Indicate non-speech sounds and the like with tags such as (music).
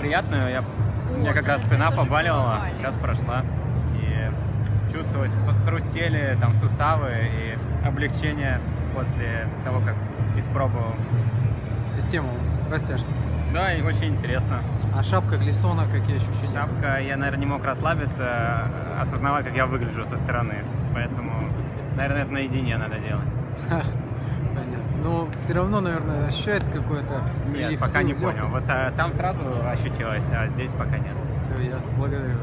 приятную. Я, у меня как раз спина побаливала, сейчас прошла. И чувствовалось, хрустели там суставы и облегчение после того, как испробовал. Систему растяжки. Да, и очень интересно. А шапка Глисона, какие ощущения? Шапка, я, наверное, не мог расслабиться, осознавая, как я выгляжу со стороны. Поэтому, наверное, это наедине надо делать. (laughs) Все равно, наверное, ощущается какое-то... Нет, пока не понял. Вот а, там сразу ощутилось, а здесь пока нет. Все, ясно. Благодарю.